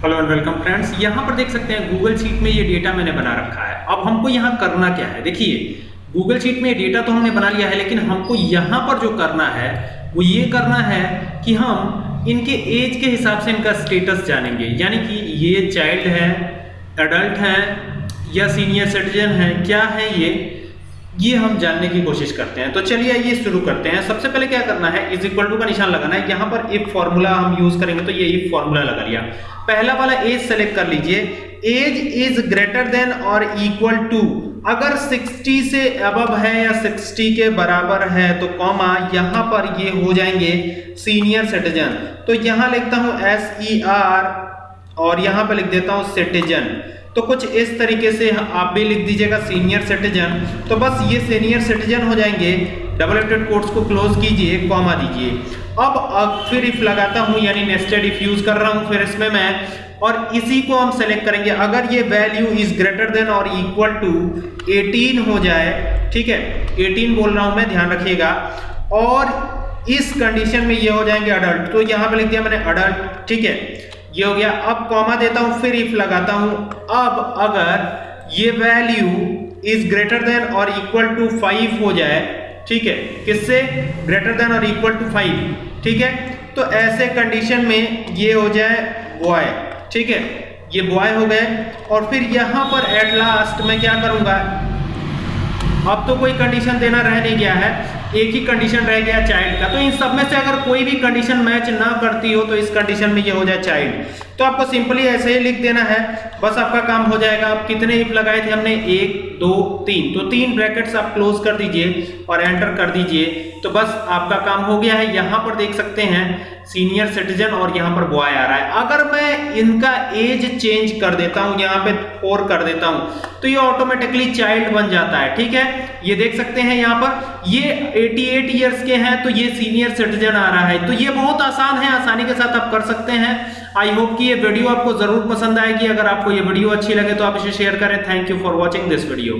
Hello and welcome friends यहाँ पर देख सकते हैं गूगल शीट में ये डेटा मैंने बना रखा है। अब हमको यहाँ करना क्या है? देखिए गूगल शीट में डेटा तो हमने बना लिया है, लेकिन हमको यहाँ पर जो करना है, वो ये करना है कि हम इनके एज के हिसाब से इनका स्टेटस जानेंगे। यानी कि ये चाइल्ड है एडल्ट है, या सीनियर सिटीजन है, क्या है ये? ये हम जानने की कोशिश करते हैं। तो चलिए ये शुरू करते हैं। सबसे पहले क्या करना है? इज़ इक्वल टू का निशान लगाना है। यहाँ पर इफ़ फॉर्मूला हम यूज़ करेंगे तो ये इफ़ फॉर्मूला लगा लिया। पहला वाला एज सेलेक्ट कर लीजिए। एज इज़ ग्रेटर देन और इक्वल टू अगर 60 से अबव है या 60 के बराबर है तो कॉमा यहाँ पर ये हो जाएँगे सीनियर सिटीजन तो यहाँ लिखता हूँ एस ई आर और यहाँ पर लिख देता हूँ सिटीजन तो कुछ इस तरीके से आप भी लिख दीजिएगा सीनियर सिटीजन तो बस ये सीनियर सिटीजन हो जाएँगे। डबल एटेड कोट्स को क्लोज कीजिए कॉमा दीजिए। अब अब फिर इफ़ लगाता हूँ, यानी नेस्टेड इफ़ यूज़ कर रहा हूँ फिर इसमें मैं। और इसी को हम सेलेक्ट करेंगे। अगर ये वैल्यू इज़ ग्रेटर देन और इक्वल टू 18 हो जाए, ठीक है? 18 बोल रहा हूँ मैं, ध्यान रखिएगा। और इस कंडीशन में ये हो जाएँगे अडल्ट तो यहाँ पे लिख दिया मैंने अडल्ट ठीक है? ये हो गया। अब कॉमा देता हूँ, फिर इफ़ लगाता हूँ। अब अगर ये वैल्यू इज़ ग्रेटर देन और इक्वल टू फाइव हो जाए, ठीक है, किससे? ग्रेटर देन और इक्वल टू फाइव ठीक है? तो ऐसे कंडीशन में ये हो जाए बॉय ठीक है? ये बॉय हो गए। और फिर यहाँ पर एट लास्ट मैं क्या करूँगा? अब तो कोई कंडीशन देना रह नहीं गया है। एक ही कंडीशन रह गया चाइल्ड का। तो इन सब में से अगर कोई भी कंडीशन मैच ना करती हो तो इस कंडीशन में ये हो जाए चाइल्ड तो आपको सिंपली ऐसे ही लिख देना है। बस आपका काम हो जाएगा। आप कितने इफ़ लगाए थे हमने? एक, दो, तीन। तो तीन ब्रैकेट्स आप क्लोज कर दीजिए और एंटर कर दीजिए। तो बस आपका काम हो गया है। यहाँ पर देख सकते हैं सीनियर सिटीजन और यहाँ पर बॉय आ रहा है। अगर मैं इनका एज चेंज कर देता हूँ, यहाँ पे फोर कर देता हूँ तो ये ऑटोमेटिकली चाइल्ड बन जाता है। ठीक है? ये देख सकते हैं यहाँ पर। ये 88 इयर्स के हैं तो ये सीनियर सिटीजन आ रहा है। तो ये बहुत आसान है, आसानी के साथ आप कर सकते हैं। आई होप कि ये वीडियो आपको ज़रूर पसंद आएगी। अगर आपको ये वीडियो अच्छी लगे तो आप इसे शेयर करें। Thank you for watching this video